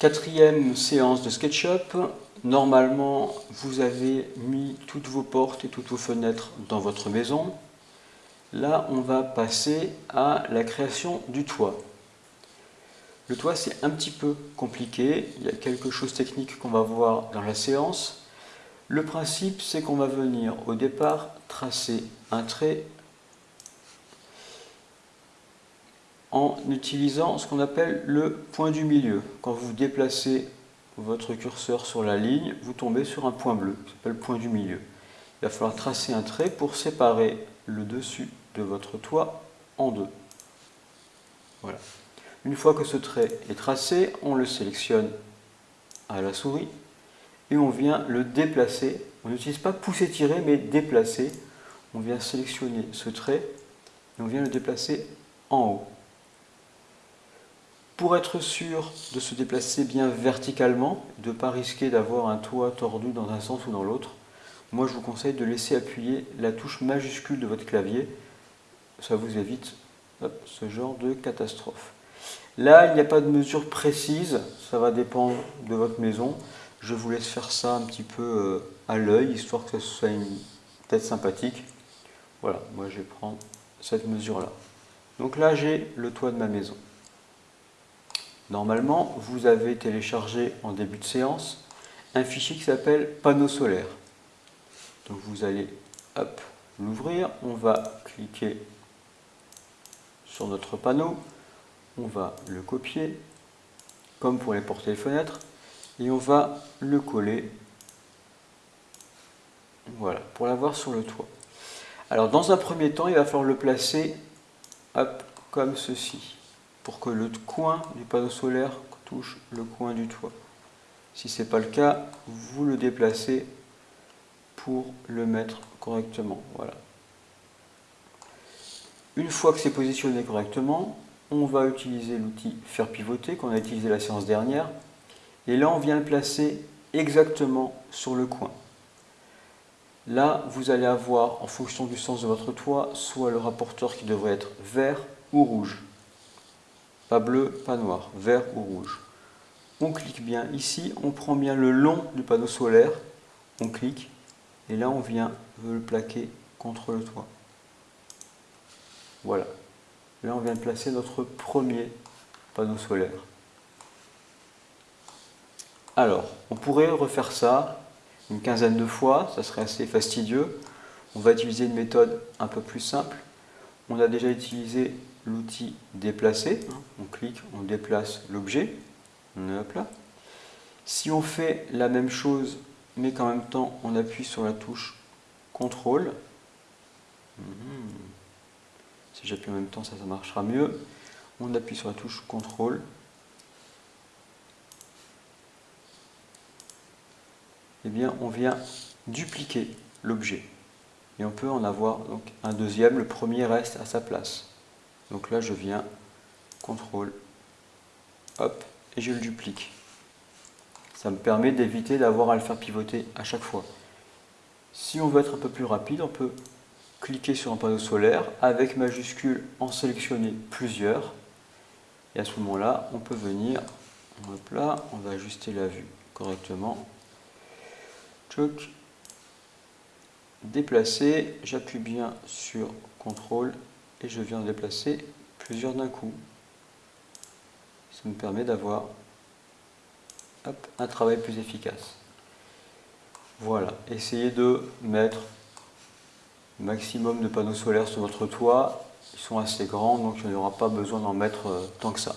Quatrième séance de SketchUp. Normalement, vous avez mis toutes vos portes et toutes vos fenêtres dans votre maison. Là, on va passer à la création du toit. Le toit, c'est un petit peu compliqué. Il y a quelque chose de technique qu'on va voir dans la séance. Le principe, c'est qu'on va venir au départ tracer un trait en utilisant ce qu'on appelle le point du milieu. Quand vous déplacez votre curseur sur la ligne, vous tombez sur un point bleu, qui s'appelle le point du milieu. Il va falloir tracer un trait pour séparer le dessus de votre toit en deux. Voilà. Une fois que ce trait est tracé, on le sélectionne à la souris et on vient le déplacer. On n'utilise pas pousser-tirer, mais déplacer. On vient sélectionner ce trait et on vient le déplacer en haut. Pour être sûr de se déplacer bien verticalement, de ne pas risquer d'avoir un toit tordu dans un sens ou dans l'autre, moi je vous conseille de laisser appuyer la touche majuscule de votre clavier. Ça vous évite ce genre de catastrophe. Là, il n'y a pas de mesure précise, ça va dépendre de votre maison. Je vous laisse faire ça un petit peu euh, à l'œil, histoire que ce soit une tête sympathique. Voilà, moi je vais prendre cette mesure-là. Donc là, j'ai le toit de ma maison. Normalement, vous avez téléchargé en début de séance un fichier qui s'appelle panneau solaire. Donc vous allez l'ouvrir, on va cliquer sur notre panneau, on va le copier, comme pour les portes et les fenêtres, et on va le coller, voilà, pour l'avoir sur le toit. Alors dans un premier temps, il va falloir le placer comme ceci, pour que le coin du panneau solaire touche le coin du toit. Si ce n'est pas le cas, vous le déplacez pour le mettre correctement. Voilà. Une fois que c'est positionné correctement, on va utiliser l'outil faire pivoter qu'on a utilisé la séance dernière. Et là, on vient le placer exactement sur le coin. Là, vous allez avoir, en fonction du sens de votre toit, soit le rapporteur qui devrait être vert ou rouge. Pas bleu, pas noir, vert ou rouge. On clique bien ici, on prend bien le long du panneau solaire, on clique, et là on vient le plaquer contre le toit. Voilà. Là, on vient de placer notre premier panneau solaire. Alors, on pourrait refaire ça une quinzaine de fois, ça serait assez fastidieux. On va utiliser une méthode un peu plus simple. On a déjà utilisé l'outil déplacer. On clique, on déplace l'objet. Si on fait la même chose, mais qu'en même temps on appuie sur la touche CTRL, si j'appuie en même temps, ça, marchera mieux. On appuie sur la touche CTRL. Eh bien, on vient dupliquer l'objet. Et on peut en avoir donc, un deuxième. Le premier reste à sa place. Donc là, je viens CTRL, hop, et je le duplique. Ça me permet d'éviter d'avoir à le faire pivoter à chaque fois. Si on veut être un peu plus rapide, on peut cliquer sur un panneau solaire, avec majuscule en sélectionner plusieurs. Et à ce moment-là, on peut venir, hop là, on va ajuster la vue correctement. Tchouk. Déplacer, j'appuie bien sur CTRL et je viens déplacer plusieurs d'un coup. Ça me permet d'avoir un travail plus efficace. Voilà, essayez de mettre maximum de panneaux solaires sur votre toit. Ils sont assez grands, donc il n'y aura pas besoin d'en mettre euh, tant que ça.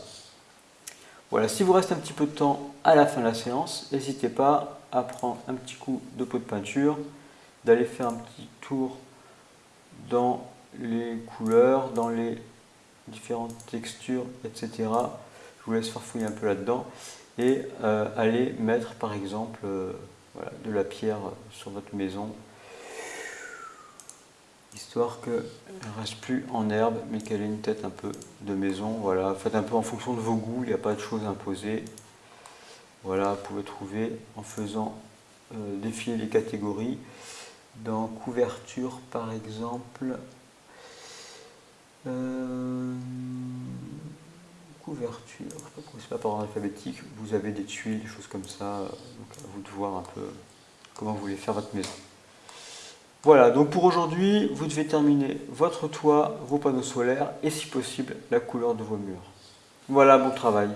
Voilà, si vous reste un petit peu de temps à la fin de la séance, n'hésitez pas à prendre un petit coup de pot de peinture, d'aller faire un petit tour dans les couleurs, dans les différentes textures, etc. Je vous laisse farfouiller un peu là-dedans et euh, aller mettre par exemple euh, de la pierre sur votre maison histoire qu'elle ne reste plus en herbe, mais qu'elle ait une tête un peu de maison. Voilà, faites un peu en fonction de vos goûts, il n'y a pas de choses imposées. Voilà, vous pouvez trouver en faisant euh, défiler les catégories. Dans couverture, par exemple, euh, couverture, tuiles, c'est pas par ordre alphabétique, vous avez des tuiles, des choses comme ça, donc à vous de voir un peu comment vous voulez faire votre maison. Voilà, donc pour aujourd'hui, vous devez terminer votre toit, vos panneaux solaires et si possible la couleur de vos murs. Voilà, bon travail.